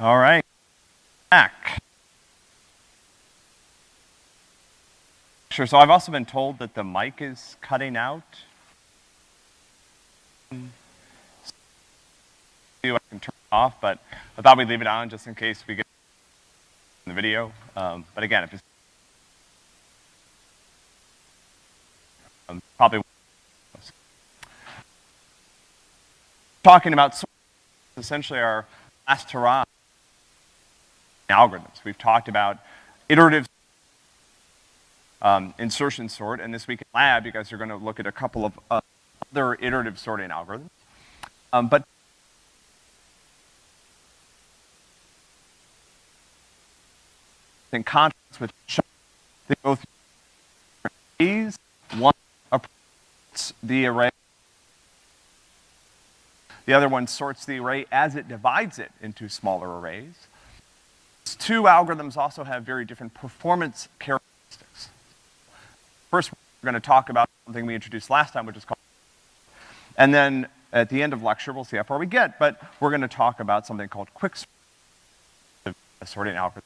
All right, back. Sure, so I've also been told that the mic is cutting out. I can turn it off, but I thought we'd leave it on just in case we get in the video. Um, but again, if it's probably talking about essentially our last hurrah algorithms. We've talked about iterative um, insertion sort, and this week in lab, you guys are gonna look at a couple of uh, other iterative sorting algorithms. Um, but in contrast with they both these one approaches the array the other one sorts the array as it divides it into smaller arrays. These two algorithms also have very different performance characteristics. First, we're gonna talk about something we introduced last time, which is called, and then at the end of lecture, we'll see how far we get, but we're gonna talk about something called quick sorting algorithm.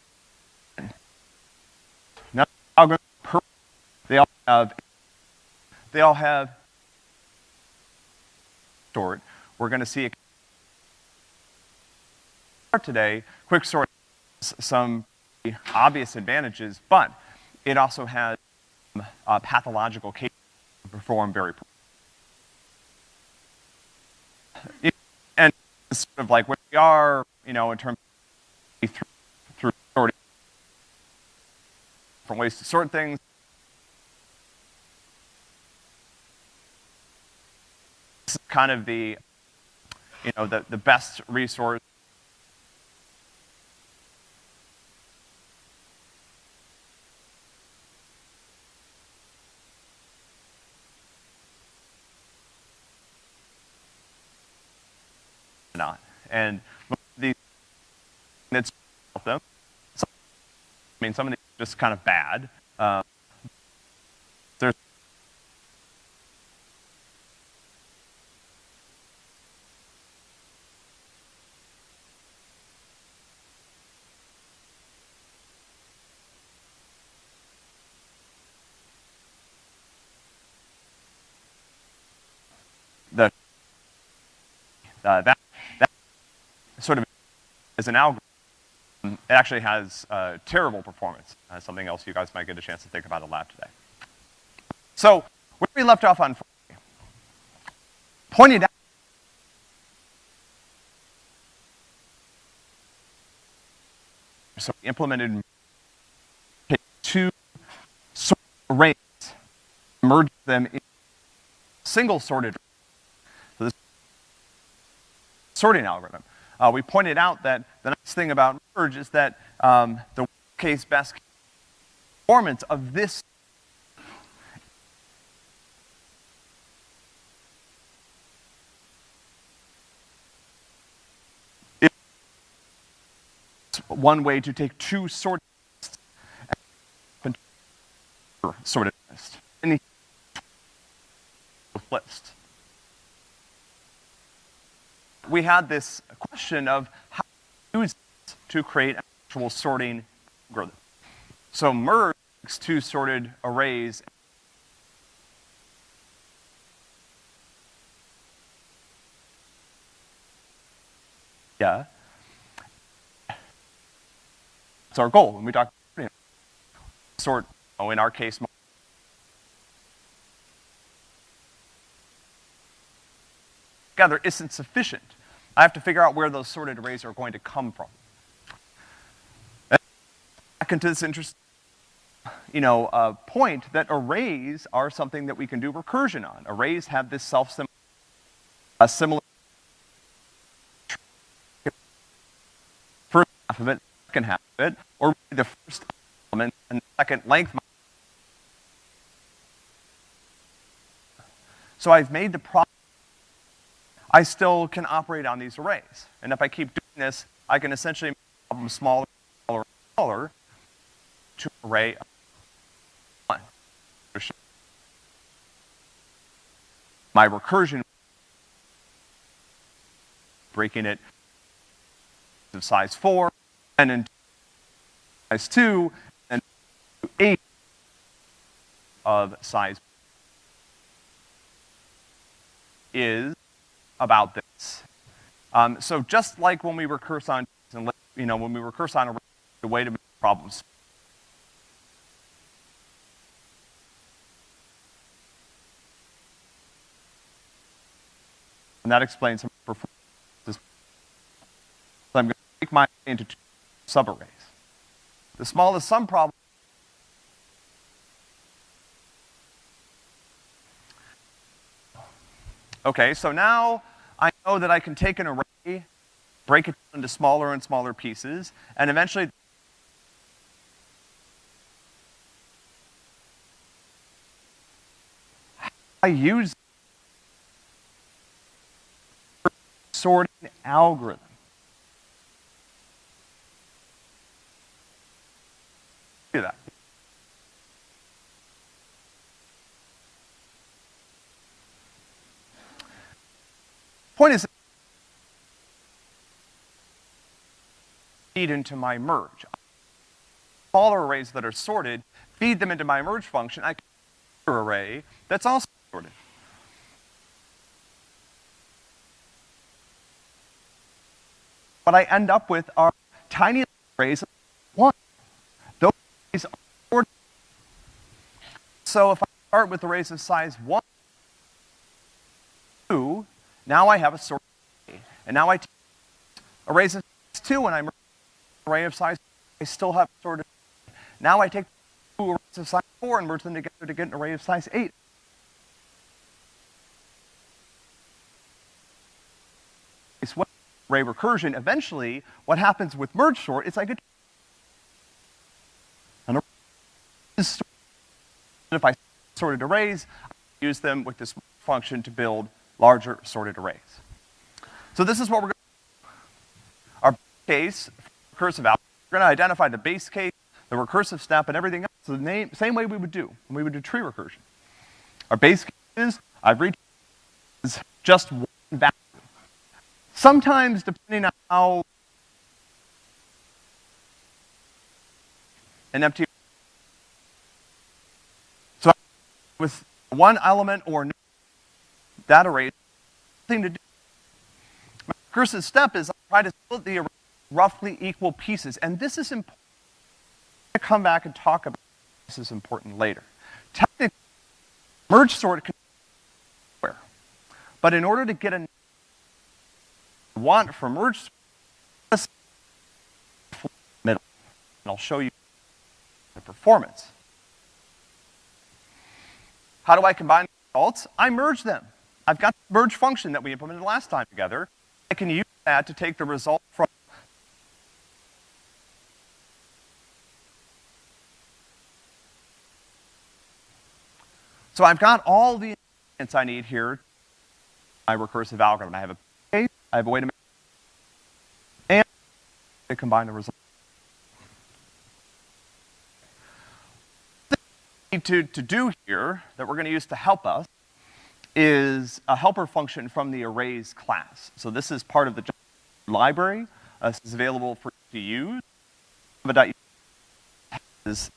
Now, they all have, they all have sort, we're gonna see a today, quicksort has some obvious advantages, but it also has uh, pathological cases to perform very it, and sort of like where we are, you know, in terms of through, through sorting different ways to sort things. This is kind of the you know, the, the best resource not. And these, it's them. I mean, some of these just kind of bad. Um, Uh, that, that sort of is an algorithm. It actually has uh, terrible performance. Uh, something else you guys might get a chance to think about in lab today. So, where we left off on Friday, pointed out so we implemented two arrays, merged them in single sorted So this sorting algorithm. Uh, we pointed out that the nice thing about merge is that um, the case best performance of this one way to take two sorted sorted list. Any list we had this question of how to use this to create an actual sorting algorithm. So merge two sorted arrays yeah. That's our goal when we talk sort, oh, in our case, together isn't sufficient. I have to figure out where those sorted arrays are going to come from. Back into this interesting, you know, uh, point that arrays are something that we can do recursion on. Arrays have this self-similar, similar first half of it, second half of it, or the first element and the second length. So I've made the problem I still can operate on these arrays. And if I keep doing this, I can essentially make the problem smaller, smaller, smaller to an array of one. My recursion breaking it of size four, and into size two, and eight of size is about this. Um, so just like when we recurse on, you know, when we recurse on a way to make problems. And that explains some performance. So I'm going to break my into two subarrays. The smallest sum problem Okay, so now I know that I can take an array, break it into smaller and smaller pieces, and eventually I use sorting algorithm. Do that. Point is, feed into my merge. Smaller arrays that are sorted, feed them into my merge function. I can array that's also sorted. What I end up with are tiny arrays of one. Those arrays are sorted. So if I start with arrays of size one, two, now I have a sort array. And now I take arrays of size 2 and I'm array of size I still have sorted. Now I take two arrays of size 4 and merge them together to get an array of size 8. It's what array recursion, eventually, what happens with merge sort is I get an array if I sorted arrays, I use them with this function to build larger sorted arrays. So this is what we're going to Our base case, recursive algorithm, we're going to identify the base case, the recursive step, and everything else the name, same way we would do when we would do tree recursion. Our base case is, I've reached is just one value. Sometimes, depending on how an empty so with one element or that array nothing to do. My recursive step is I try to split the array roughly equal pieces, and this is important. I'm gonna come back and talk about this is important later. Technically, merge sort can where, but in order to get a want for merge sort, middle, and I'll show you the performance. How do I combine the results? I merge them. I've got the merge function that we implemented last time together. I can use that to take the result from So I've got all the ingredients I need here, my recursive algorithm. I have a case, I have a way to make, and to combine the result. To, to do here that we're gonna use to help us is a helper function from the arrays class. So this is part of the library. Uh, this is available for you to use.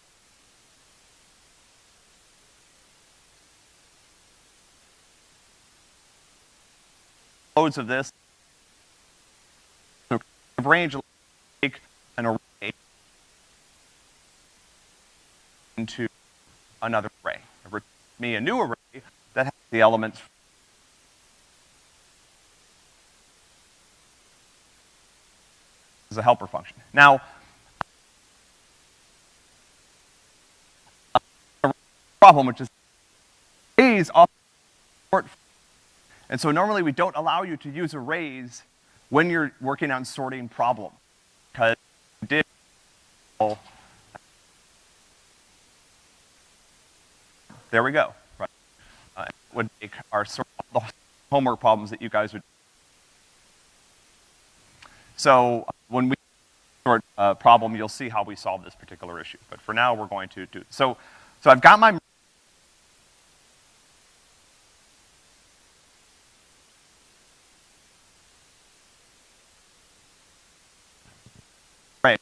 Loads of this. So range take an array into another array. Me a new array the elements as a helper function. Now, problem which is arrays often sort and so normally we don't allow you to use arrays when you're working on sorting problem. Because did there we go would make are sort of the homework problems that you guys would. So when we sort a problem, you'll see how we solve this particular issue. But for now, we're going to do, so, so I've got my Right.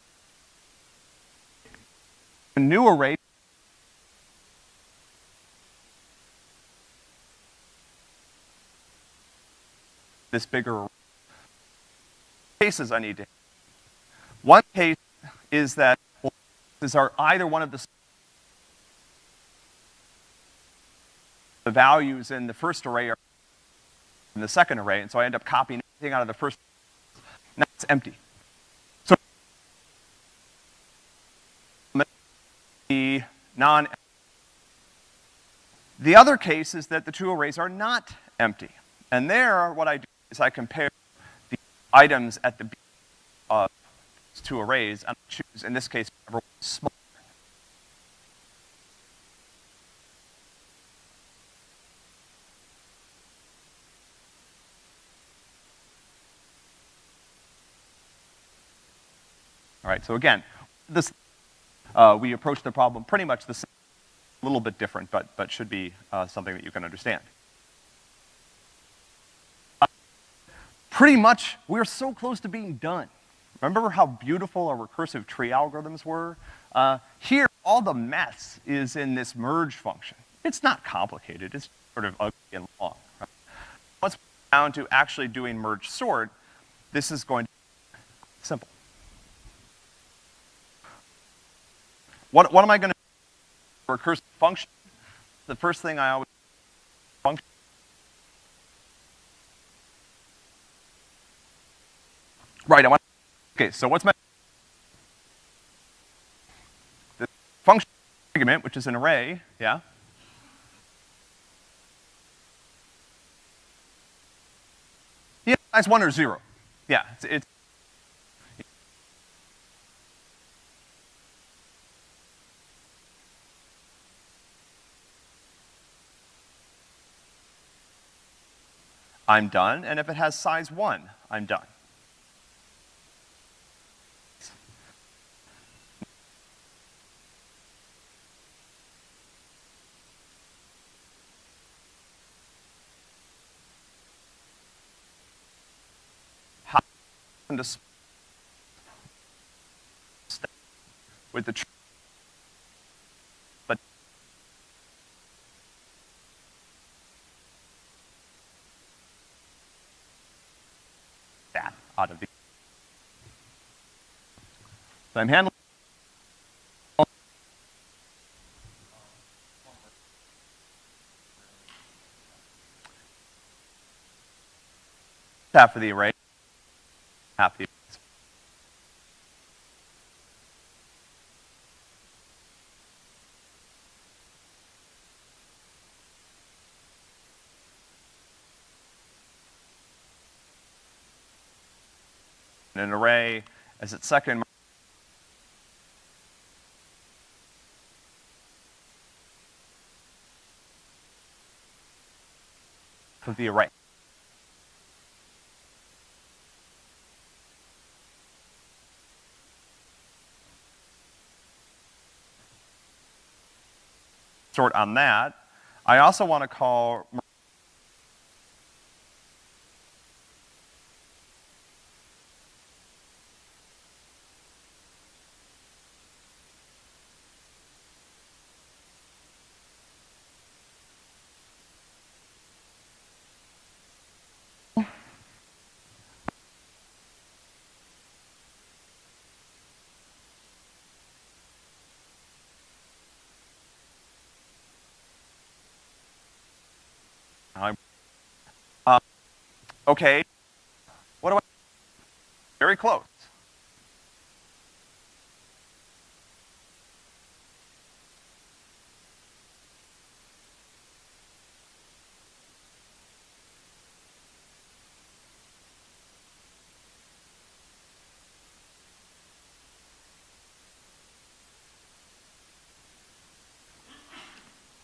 A new array this bigger cases I need to. One case is that these are either one of the the values in the first array are in the second array, and so I end up copying everything out of the first. Now it's empty. So the non. The other case is that the two arrays are not empty, and there, what I do is I compare the items at the of these two arrays, and I choose, in this case, whichever one is smaller. All right, so again, this, uh, we approach the problem pretty much the same, a little bit different, but, but should be uh, something that you can understand. Pretty much, we're so close to being done. Remember how beautiful our recursive tree algorithms were? Uh, here, all the mess is in this merge function. It's not complicated, it's sort of ugly and long. Right? Once we're down to actually doing merge sort, this is going to be simple. What, what am I gonna do? Recursive function? The first thing I always function. Right, I want, okay, so what's my, the function argument, which is an array, yeah? Yeah, size one or zero. Yeah, it's, it's I'm done, and if it has size one, I'm done. To with the but that out of the. I'm handling half of the array, the an array as its second of the array. Sort on that. I also want to call Uh, okay, what do I, very close.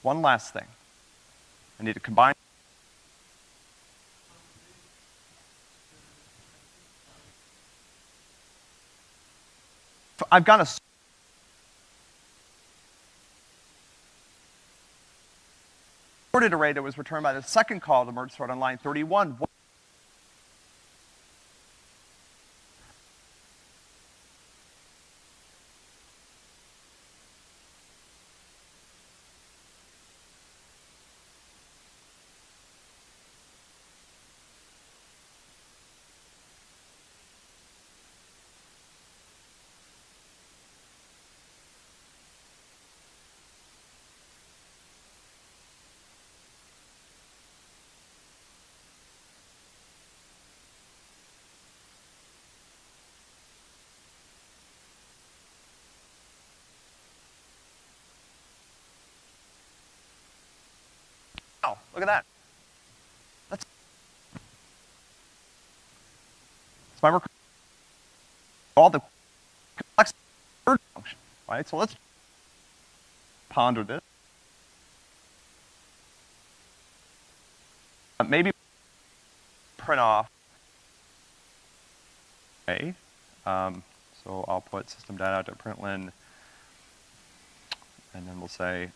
One last thing. I need to combine I've got a sorted array that was returned by the second call to merge sort on line 31. Look at that. That's, that's my recursion. All the complex function, right? So let's ponder this. Uh, maybe print off a. Um, so I'll put system data to println, and then we'll say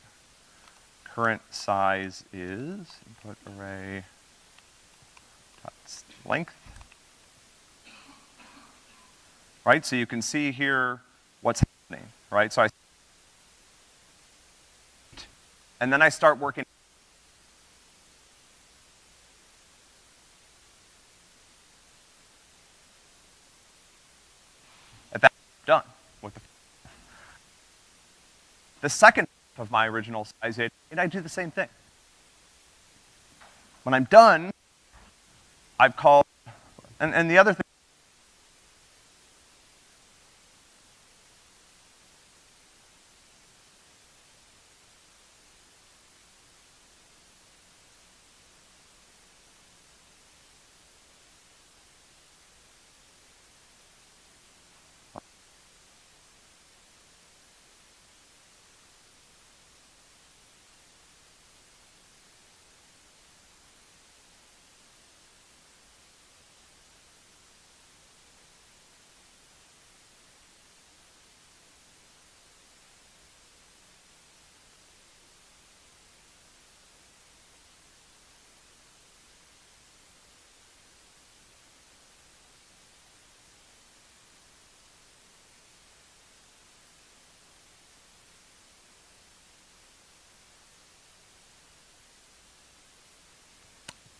current size is input array dot length. Right, so you can see here what's happening, right? So I, and then I start working at that done with the the second of my original size eight, and I do the same thing. When I'm done, I've called, and, and the other thing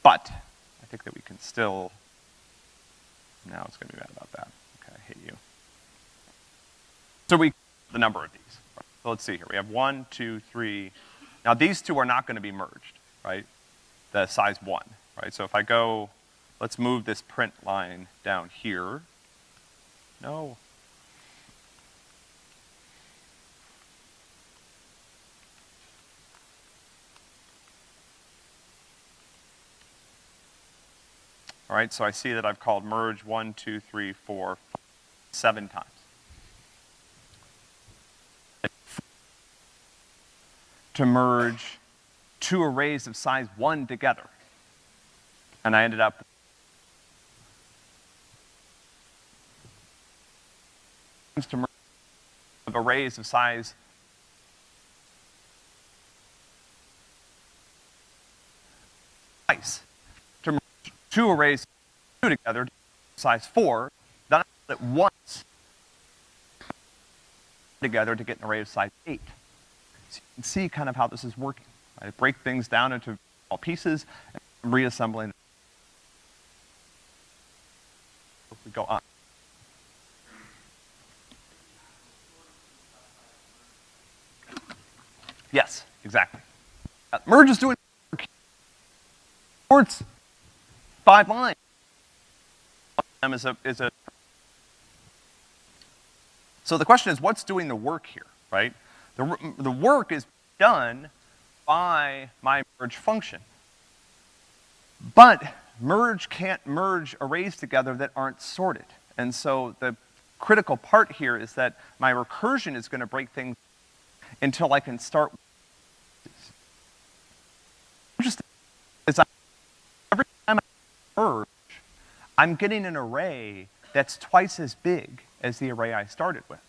But I think that we can still, now it's gonna be mad about that. Okay, I hate you. So we, the number of these. So let's see here. We have one, two, three. Now these two are not gonna be merged, right? The size one, right? So if I go, let's move this print line down here. No. All right, so I see that I've called merge one, two, three, four, five, seven times. To merge two arrays of size one together. And I ended up to merge of arrays of size twice two arrays two together, size four, then I split once together to get an array of size eight. So you can see kind of how this is working. I break things down into small pieces and reassembling. We go on. Yes, exactly. Uh, merge is doing ports five lines. Is a, is a so the question is, what's doing the work here, right? The, the work is done by my merge function. But merge can't merge arrays together that aren't sorted. And so the critical part here is that my recursion is gonna break things until I can start. Interesting is every time Merge, I'm getting an array that's twice as big as the array I started with.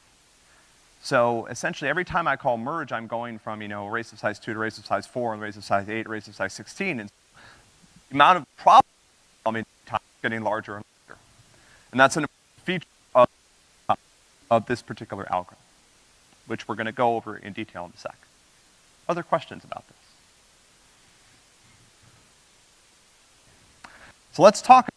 So essentially, every time I call merge, I'm going from, you know, arrays of size two to arrays of size four, and arrays of size eight, arrays of size 16, and the amount of problem solving time is getting larger and larger. And that's an feature of, of this particular algorithm, which we're gonna go over in detail in a sec. Other questions about this? So let's talk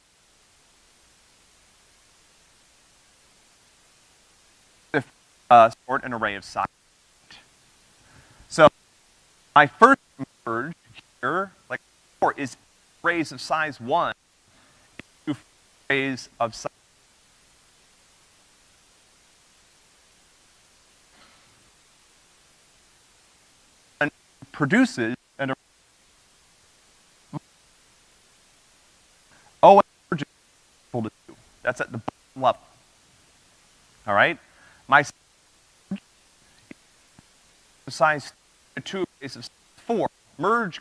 uh, sort an array of size. So my first merge here, like four, is arrays of size one into arrays of size and produces an That's at the bottom level. All right? My size two base of four, merge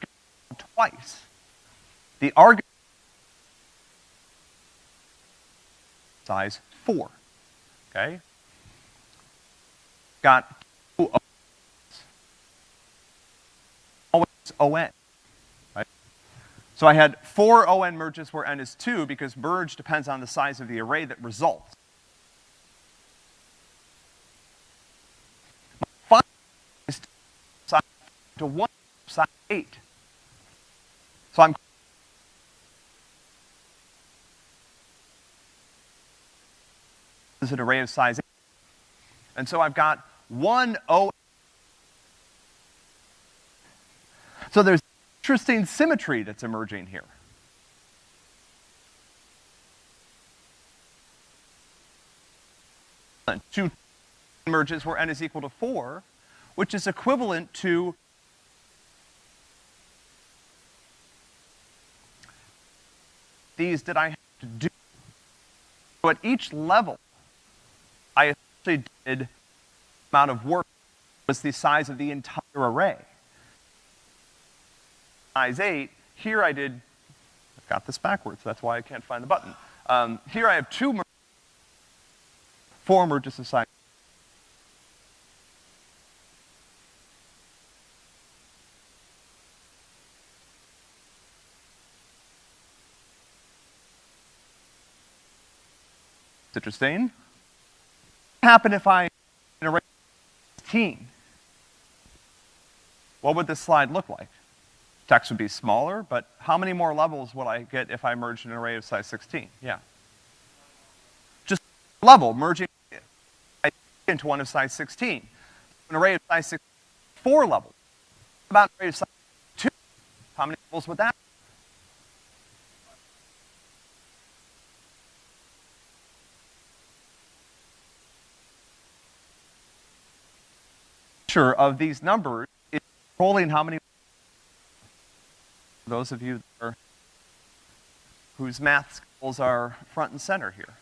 twice. The argument size four, okay? Got always ON? So I had four ON merges where N is two because merge depends on the size of the array that results. Five is to one size eight. So I'm is an array of size eight. And so I've got one O. So there's interesting symmetry that's emerging here. Two emerges where n is equal to four, which is equivalent to these that I have to do. So at each level, I essentially did amount of work was the size of the entire array. Size eight, here I did, I've got this backwards, that's why I can't find the button. Um, here I have two mer four merges of size interesting. What happen if I an array 16? What would this slide look like? Text would be smaller, but how many more levels would I get if I merged an array of size 16? Yeah. Just level, merging into one of size 16. An array of size 16, four levels. About an array of size two, how many levels would that picture of these numbers is controlling how many, those of you are, whose math skills are front and center here.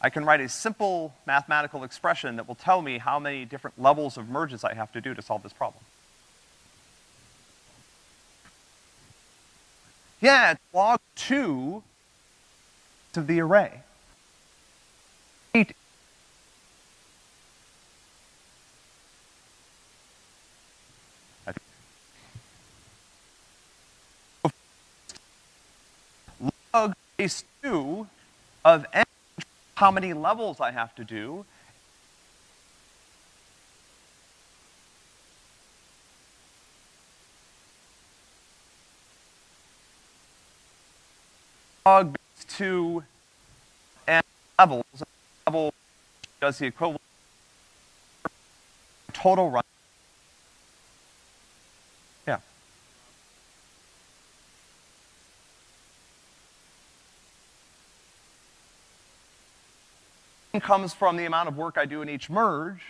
I can write a simple mathematical expression that will tell me how many different levels of merges I have to do to solve this problem. Yeah, it's log two of the array. Eight log base 2 of n, how many levels I have to do, log base 2 n levels, level does the equivalent total run comes from the amount of work I do in each merge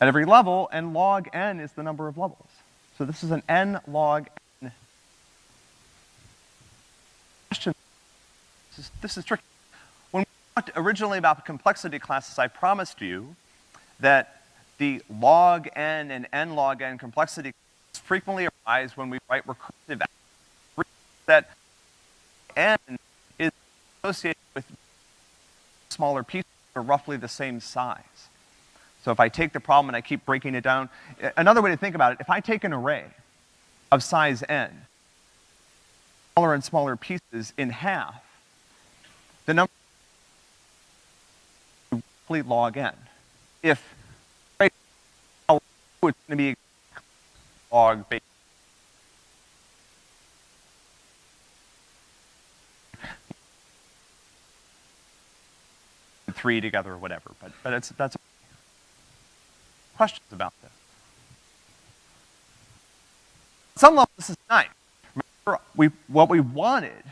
at every level, and log n is the number of levels. So this is an n log n. Question. This is, this is tricky. When we talked originally about complexity classes, I promised you that the log n and n log n complexity frequently arise when we write recursive that n is associated with smaller pieces are roughly the same size. So if I take the problem and I keep breaking it down, another way to think about it, if I take an array of size n, smaller and smaller pieces in half, the number roughly log n. If it's going to be log base three together or whatever, but, but it's, that's questions about this. some level, this is nice. Remember, we, what we wanted,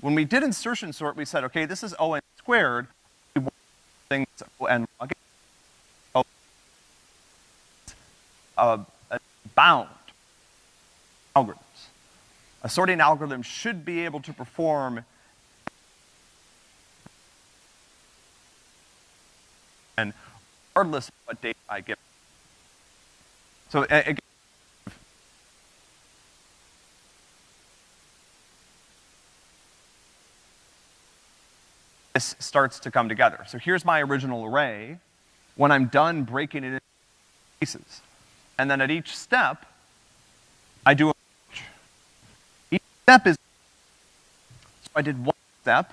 when we did insertion sort, we said, okay, this is O n squared, we want things O n log O, uh, bound algorithms. A sorting algorithm should be able to perform and regardless of what data I give. So again, this starts to come together. So here's my original array. When I'm done breaking it into pieces, and then at each step, I do a merge. Each step is, so I did one step,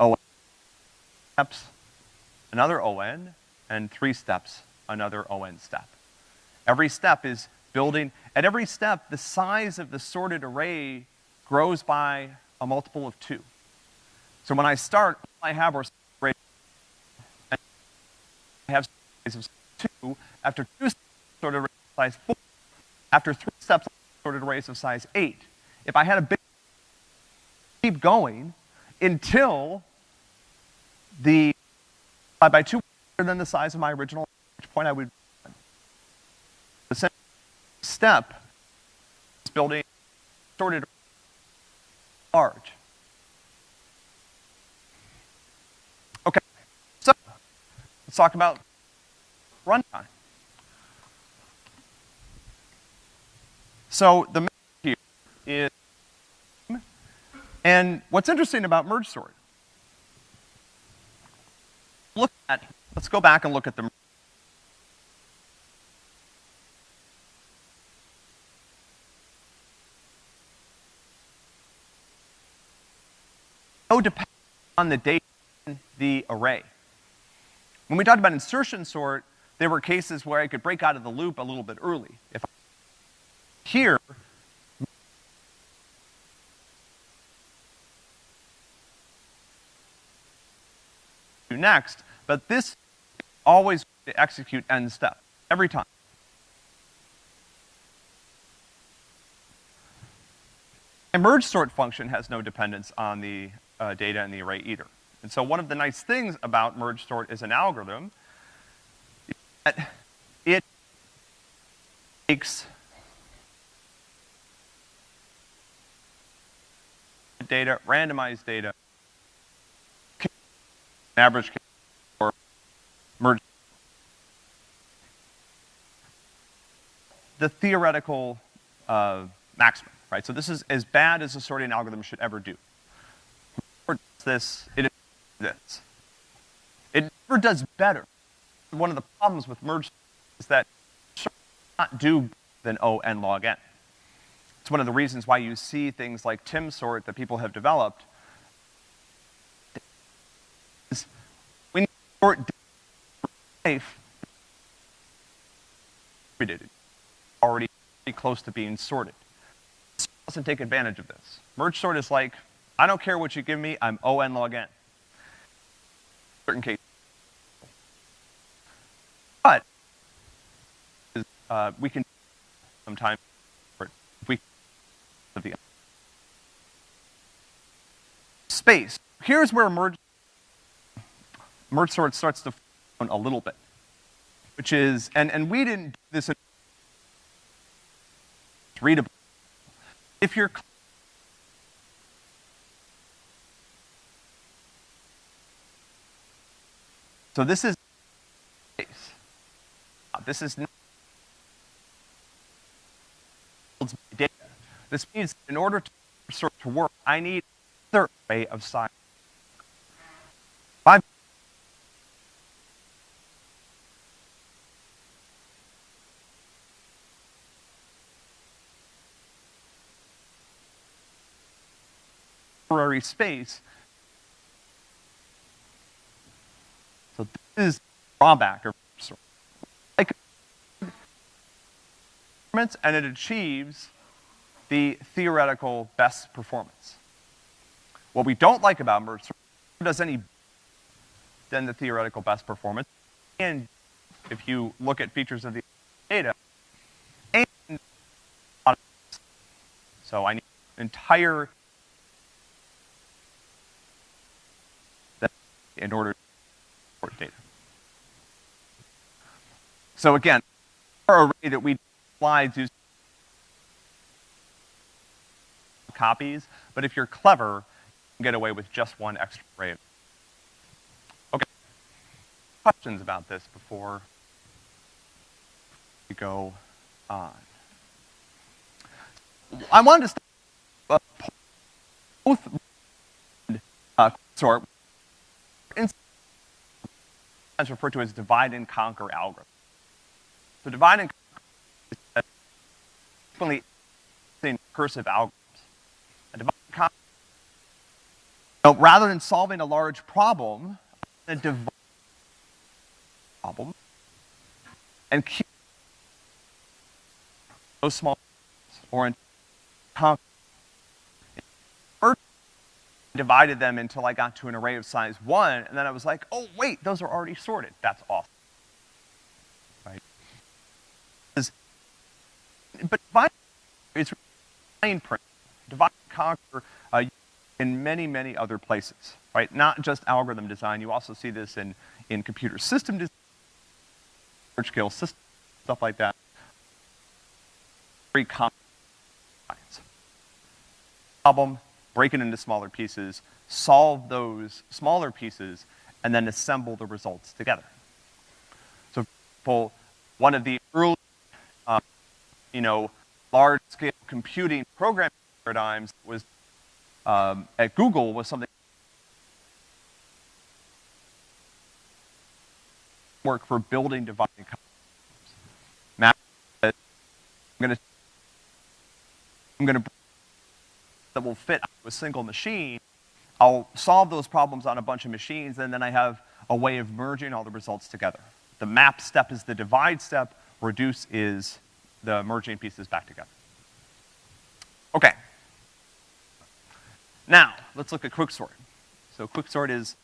oh, steps, another ON, and three steps, another ON step. Every step is building, at every step, the size of the sorted array grows by a multiple of two. So when I start, all I have are array, and I have size of two. After two steps, sorted array of size four. After three steps, sorted arrays of size eight. If I had a big, keep going until the by two greater than the size of my original, point I would the second step is building sorted large. Okay, so let's talk about runtime. So the here is, and what's interesting about merge sort, look at, let's go back and look at the no dependence on the data in the array. When we talked about insertion sort, there were cases where I could break out of the loop a little bit early. If I, here, do next, but this always to execute end step, every time. Merge sort function has no dependence on the uh, data in the array either. And so one of the nice things about merge sort as an algorithm is that it takes data, randomized data, average case or merge. The theoretical uh, maximum, right? So this is as bad as a sorting algorithm should ever do. Or does this, it this. It never does better. One of the problems with merge is that it not do than O n log n. It's one of the reasons why you see things like Tim sort that people have developed. When sort life already close to being sorted. It doesn't take advantage of this. Merge sort is like, I don't care what you give me, I'm O n log n. Certain cases. But uh, we can sometimes we of the space. Here's where merge merge sort starts to a little bit, which is and and we didn't do this in readable. If you're so this is uh, this is not data. This means in order to sort to work, I need another array of size. Temporary space. So this is drawback of. Like and it achieves the theoretical best performance. What we don't like about merge does any than the theoretical best performance. And if you look at features of the data, and so I need entire in order to support data. So again, our array that we slides use copies, but if you're clever, you can get away with just one extra array. Okay. questions about this before we go on? I wanted to start, both uh, sort sometimes referred to as divide and conquer algorithm. So divide and conquer is frequently in recursive algorithms. A divide and conquer, so rather than solving a large problem, to divide problem and keep those small or in conquer divided them until I got to an array of size one, and then I was like, oh, wait, those are already sorted. That's awesome. Right? But divide is fine print. Divide and conquer uh, in many, many other places, right? Not just algorithm design. You also see this in, in computer system design, large-scale system, stuff like that. Very common problem break it into smaller pieces, solve those smaller pieces, and then assemble the results together. So, for one of the early, um, you know, large-scale computing programming paradigms was um, at Google was something work for building dividing. I'm gonna I'm gonna that will fit a single machine, I'll solve those problems on a bunch of machines, and then I have a way of merging all the results together. The map step is the divide step, reduce is the merging pieces back together. Okay. Now, let's look at quicksort. So quicksort is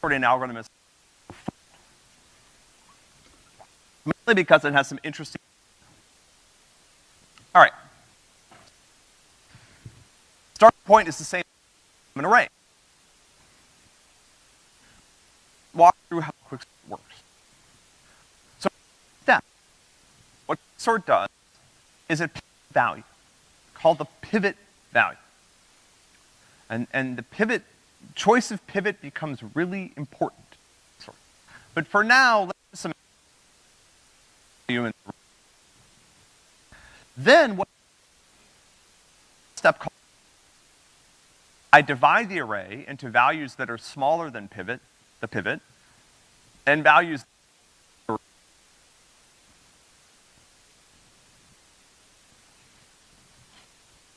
sorting algorithm is mainly because it has some interesting all right. Start point is the same as an array. Walk through how quicksort works. So step. What sort does is it value called the pivot value. And, and the pivot, choice of pivot becomes really important. But for now, let's just then what step called I divide the array into values that are smaller than pivot, the pivot, and values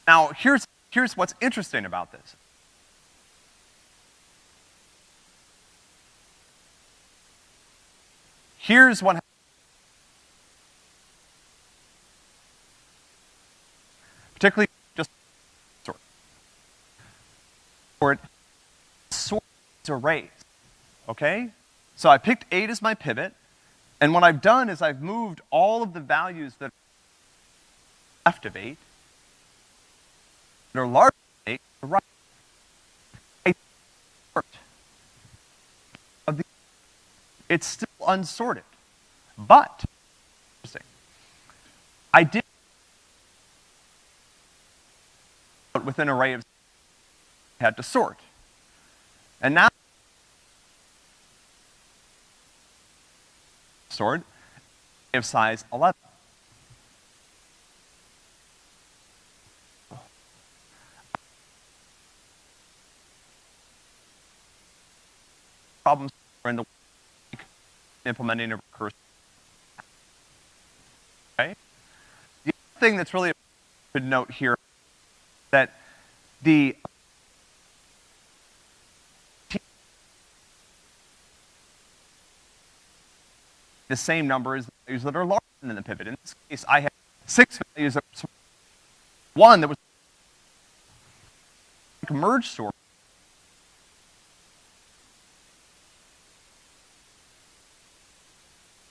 Now, here's, here's what's interesting about this. Here's what particularly sort sorts arrays, okay? So I picked eight as my pivot, and what I've done is I've moved all of the values that are left of eight, that are larger than eight, to right. I sort of the, it's still unsorted, but, interesting, I did with an array of had to sort. And now, sort of size 11. Problems in the implementing a recursive. Okay? The other thing that's really important to note here that the the same number as the values that are larger than the pivot. In this case, I have six values that were one that was merge sort.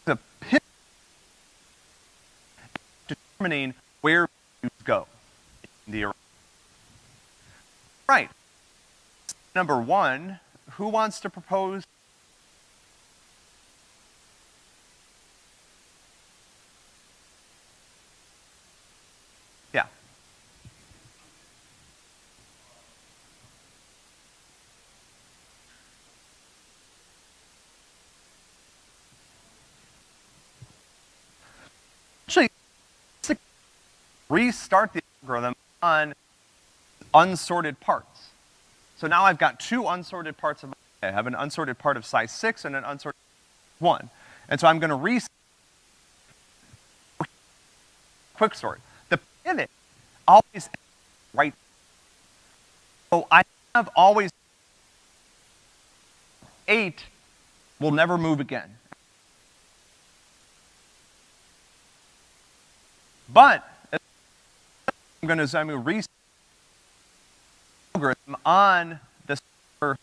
The pivot determining where you go in the array. Right. Number one, who wants to propose restart the algorithm on unsorted parts. So now I've got two unsorted parts of my array. I have an unsorted part of size six and an unsorted one. And so I'm gonna re quicksort. The pivot always right. So I have always eight will never move again. But I'm going to I'm reset algorithm on this uh,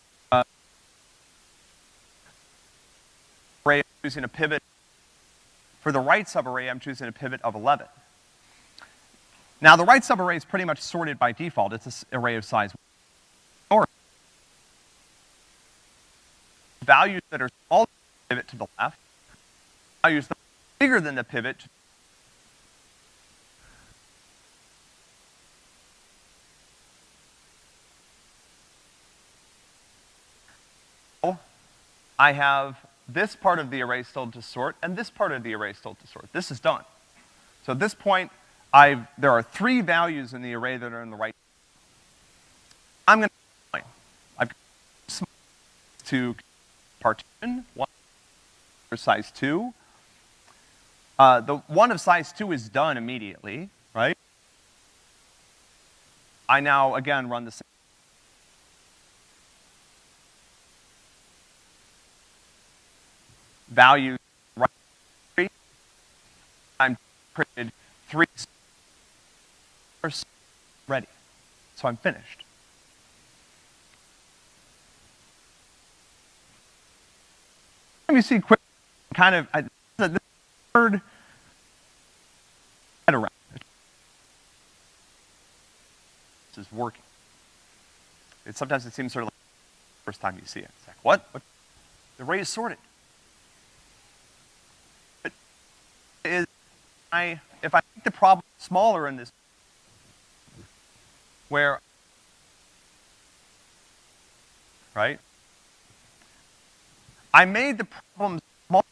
array. I'm choosing a pivot. For the right subarray, I'm choosing a pivot of 11. Now, the right subarray is pretty much sorted by default. It's an array of size or values that are smaller than the pivot to the left, values that are bigger than the pivot I have this part of the array still to sort, and this part of the array still to sort. This is done. So at this point, I've, there are three values in the array that are in the right. I'm gonna, I've got to partition, one for size two. Uh, the one of size two is done immediately, right? I now, again, run the same value right. I'm printed three ready. So I'm finished. Let me see quick kind of I, the third head around. This is working. It sometimes it seems sort of like the first time you see it. It's like, what? what? The array is sorted. is I, if I make the problem smaller in this, where, right? I made the problem small,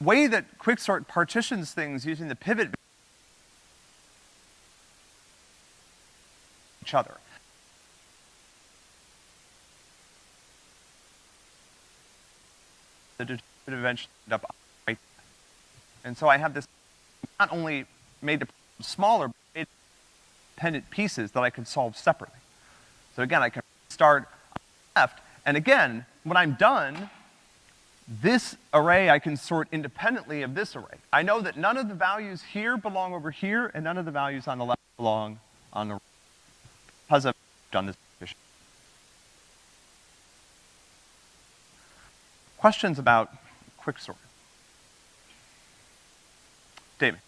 way that quicksort partitions things using the pivot each other. Eventually end up right And so I have this, not only made the problem smaller, but made independent pieces that I can solve separately. So again, I can start left, and again, when I'm done, this array I can sort independently of this array. I know that none of the values here belong over here, and none of the values on the left belong on the right. Because I've done this Questions about quicksort? David.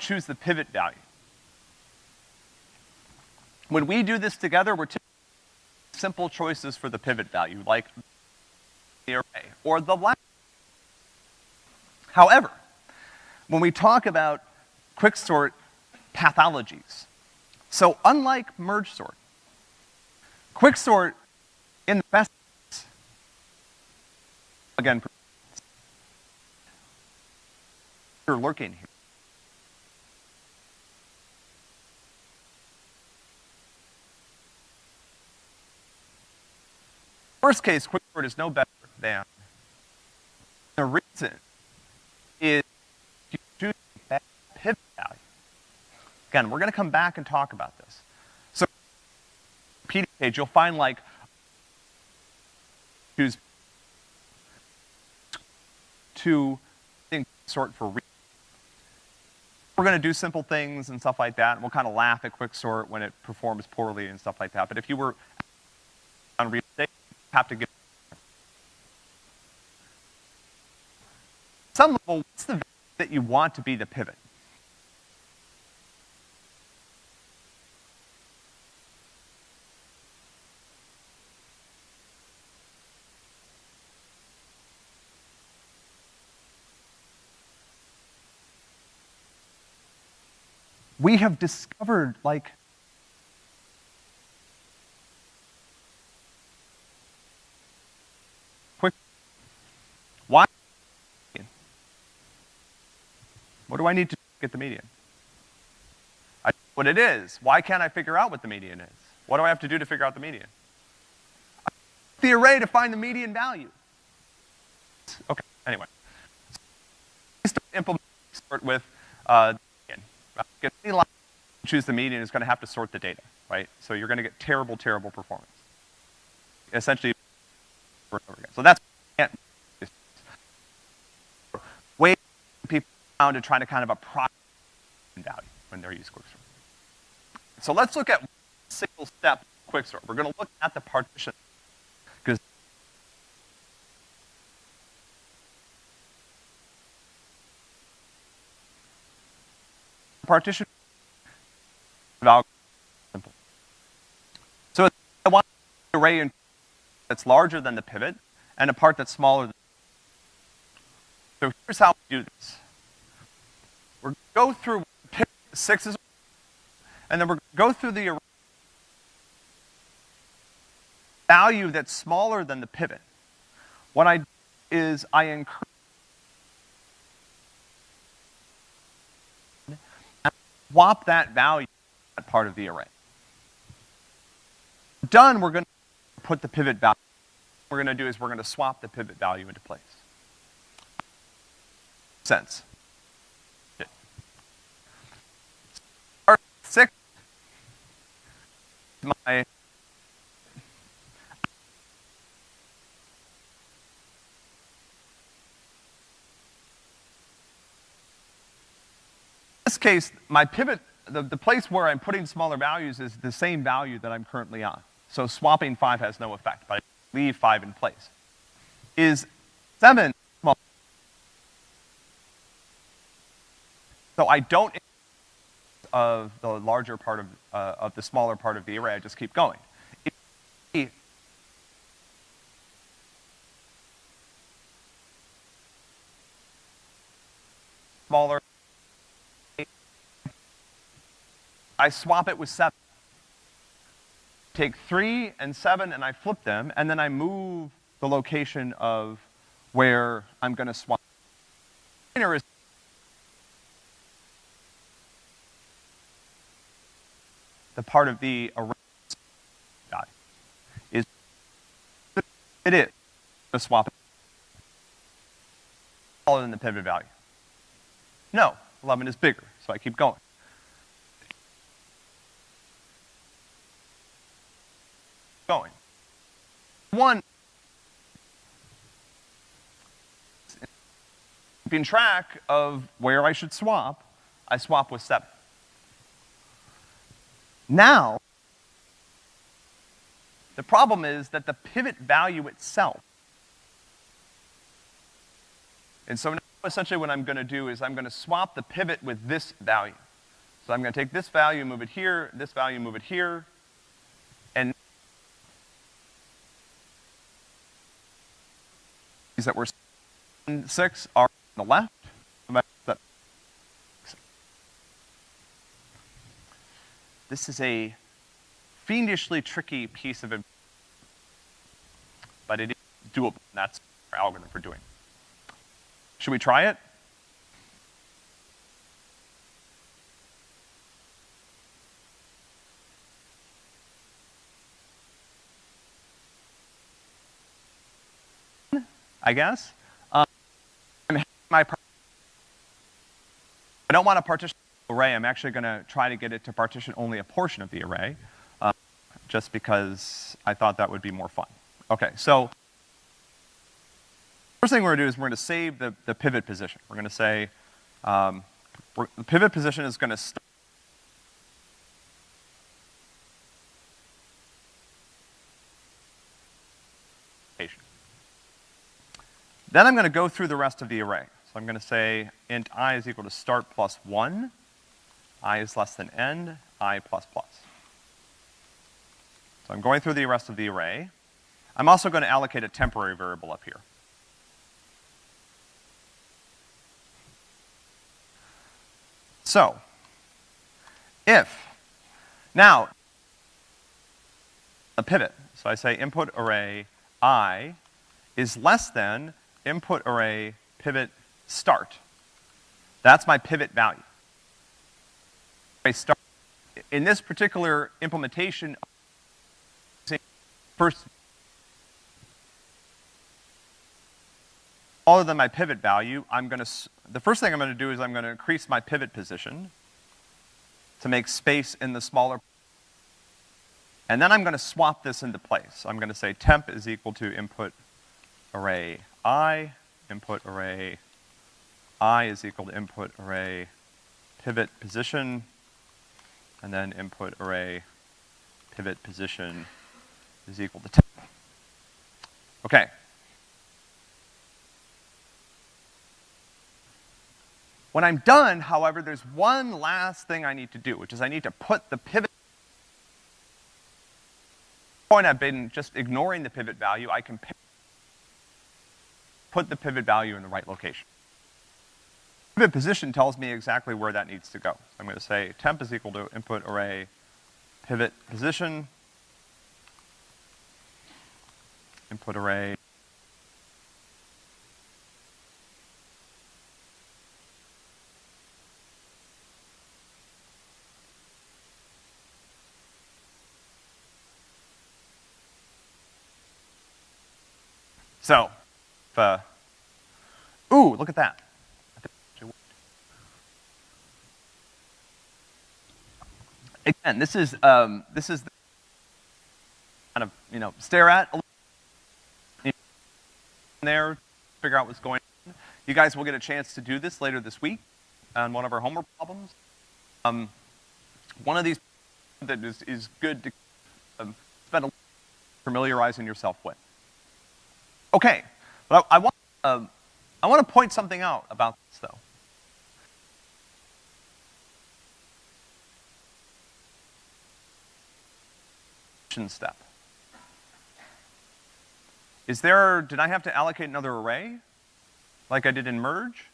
Choose the pivot value. When we do this together, we're simple choices for the pivot value, like the array or the last. However, when we talk about quicksort pathologies, so unlike merge sort, Quicksort, in the best again, you're lurking here. Worst case, quicksort is no better than the reason is you choose that pivot value. Again, we're gonna come back and talk about this page, you'll find like choose to sort for we're going to do simple things and stuff like that, and we'll kind of laugh at quicksort when it performs poorly and stuff like that. But if you were on real estate, you have to get some level, what's the that you want to be the pivot? we have discovered like quick why what do I need to get the median? I what it is. Why can't I figure out what the median is? What do I have to do to figure out the median? the array to find the median value. Okay, anyway. So implement with uh, any line choose the median is gonna have to sort the data, right? So you're gonna get terrible, terrible performance. Essentially, so that's way people found to try to kind of approximate value when they're using quicksort. So let's look at single step quicksort. We're gonna look at the partition because partition simple. So I want an array that's larger than the pivot and a part that's smaller than So here's how we do this. We're go through sixes, and then we're gonna go through the array value that's smaller than the pivot. What I do is I increase swap that value that part of the array. Done, we're gonna put the pivot value. What we're gonna do is we're gonna swap the pivot value into place. Sense. Six, my this case, my pivot, the, the place where I'm putting smaller values is the same value that I'm currently on. So swapping five has no effect, but I leave five in place. Is seven small? So I don't of the larger part of, uh, of the smaller part of the array, I just keep going. Smaller I swap it with seven. Take three and seven and I flip them, and then I move the location of where I'm gonna swap. The part of the array is it is a swap smaller than the pivot value. No, 11 is bigger, so I keep going. going. One, keeping track of where I should swap, I swap with seven. Now, the problem is that the pivot value itself, and so now essentially what I'm gonna do is I'm gonna swap the pivot with this value. So I'm gonna take this value, move it here, this value, move it here, and These that we're six are the left. This is a fiendishly tricky piece of but it is doable. That's our algorithm for doing. Should we try it? I guess. My I don't want to partition the array. I'm actually going to try to get it to partition only a portion of the array, uh, just because I thought that would be more fun. Okay, so first thing we're going to do is we're going to save the, the pivot position. We're going to say um, the pivot position is going to start Then I'm gonna go through the rest of the array. So I'm gonna say int i is equal to start plus one, i is less than n, i plus plus. So I'm going through the rest of the array. I'm also gonna allocate a temporary variable up here. So, if, now, a pivot. So I say input array i is less than input array pivot start. That's my pivot value. I start, in this particular implementation, first, other than my pivot value, I'm gonna, the first thing I'm gonna do is I'm gonna increase my pivot position to make space in the smaller and then I'm gonna swap this into place. I'm gonna say temp is equal to input array i, input array i is equal to input array pivot position, and then input array pivot position is equal to temp. Okay. When I'm done, however, there's one last thing I need to do, which is I need to put the pivot point I've been just ignoring the pivot value, I can put the pivot value in the right location. Pivot position tells me exactly where that needs to go. I'm gonna say temp is equal to input array pivot position, input array So, uh, ooh, look at that. I think it actually worked. Again, this is, um, this is kind of, you know, stare at a little there, figure out what's going on. You guys will get a chance to do this later this week on one of our homework problems. Um, one of these that is, is good to um, spend a little familiarizing yourself with. Okay, but I, want, um, I want to point something out about this, though. Step. Is there, did I have to allocate another array? Like I did in merge?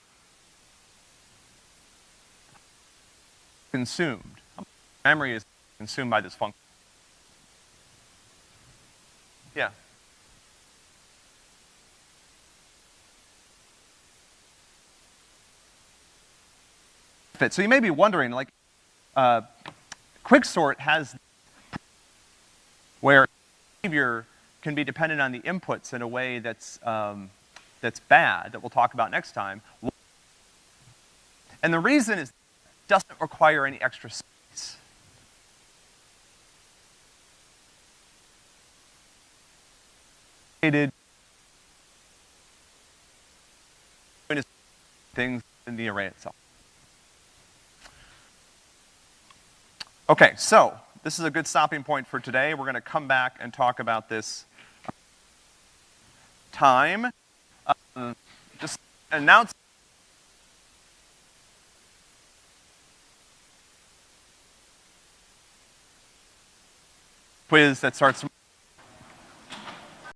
Consumed. Memory is consumed by this function. Yeah. So you may be wondering, like, uh, Quicksort has where behavior can be dependent on the inputs in a way that's, um, that's bad, that we'll talk about next time. And the reason is it doesn't require any extra space. Things in the array itself. Okay, so this is a good stopping point for today. We're gonna come back and talk about this time. Um, just announce quiz that starts